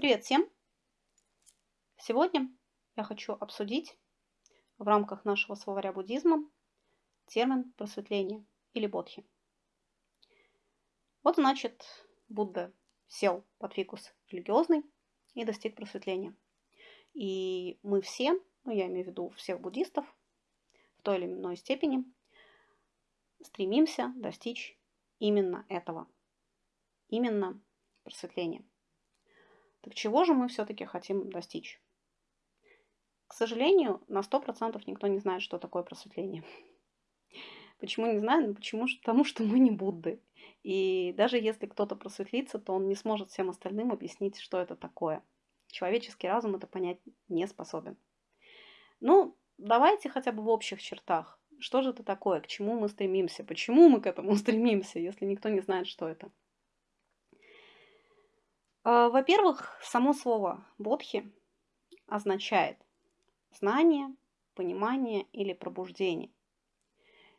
Привет всем! Сегодня я хочу обсудить в рамках нашего словаря буддизма термин просветление или бодхи. Вот значит, Будда сел под фикус религиозный и достиг просветления. И мы все, ну я имею в виду всех буддистов, в той или иной степени стремимся достичь именно этого, именно просветления. Так чего же мы все-таки хотим достичь? К сожалению, на 100% никто не знает, что такое просветление. Почему не знаю? Ну, почему? Потому что мы не Будды. И даже если кто-то просветлится, то он не сможет всем остальным объяснить, что это такое. Человеческий разум это понять не способен. Ну, давайте хотя бы в общих чертах. Что же это такое? К чему мы стремимся? Почему мы к этому стремимся, если никто не знает, что это? А, во-первых, само слово бодхи означает знание, понимание или пробуждение.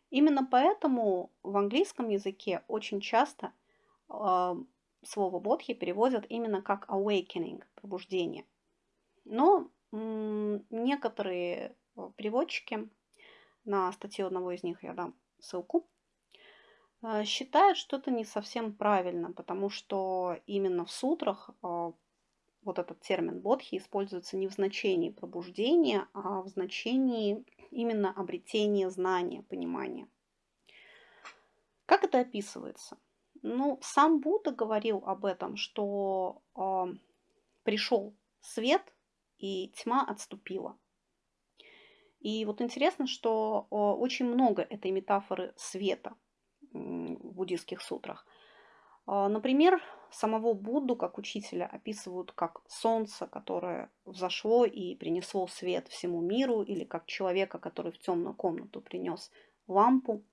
Именно поэтому в английском языке очень часто э, слово бодхи переводят именно как awakening, пробуждение. Но некоторые переводчики, на статью одного из них я дам ссылку, Э, считают, что это не совсем правильно, потому что именно в сутрах э, вот этот термин бодхи используется не в значении пробуждения, а в значении именно обретения знания, понимания. Как это описывается? Ну, сам Будда говорил об этом, что э, пришел свет и тьма отступила. И вот интересно, что э, очень много этой метафоры света – в буддийских сутрах. А, например, самого Будду как учителя описывают как солнце, которое взошло и принесло свет всему миру, или как человека, который в темную комнату принес лампу.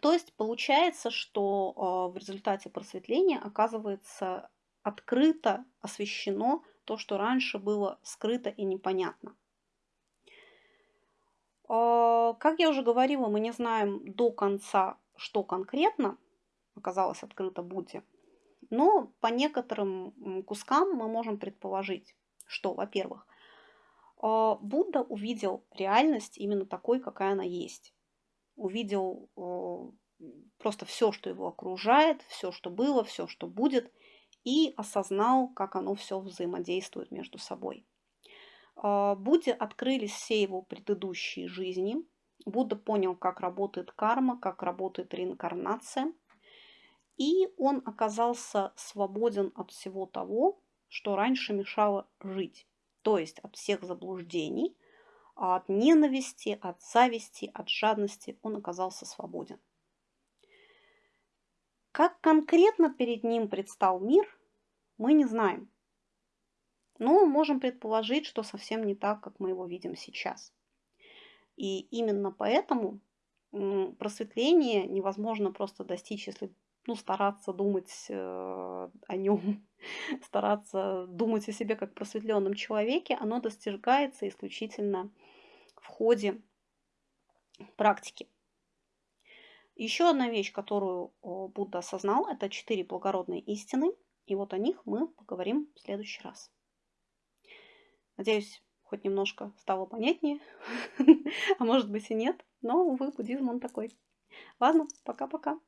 То есть получается, что а, в результате просветления оказывается открыто освещено то, что раньше было скрыто и непонятно. Как я уже говорила, мы не знаем до конца, что конкретно оказалось открыто Будде. Но по некоторым кускам мы можем предположить, что, во-первых, а, Будда увидел реальность именно такой, какая она есть. Увидел а, просто все, что его окружает, все, что было, все, что будет, и осознал, как оно все взаимодействует между собой. А, Будде открылись все его предыдущие жизни. Будда понял, как работает карма, как работает реинкарнация. И он оказался свободен от всего того, что раньше мешало жить. То есть от всех заблуждений, от ненависти, от зависти, от жадности он оказался свободен. Как конкретно перед ним предстал мир, мы не знаем. Но можем предположить, что совсем не так, как мы его видим сейчас. И именно поэтому просветление невозможно просто достичь, если ну, стараться думать э, о нем, стараться думать о себе как просветленном человеке, оно достигается исключительно в ходе практики. Еще одна вещь, которую Будда осознал, это четыре благородные истины. И вот о них мы поговорим в следующий раз. Надеюсь, хоть немножко стало понятнее, а может быть и нет, но, увы, буддизм он такой. Ладно, пока-пока.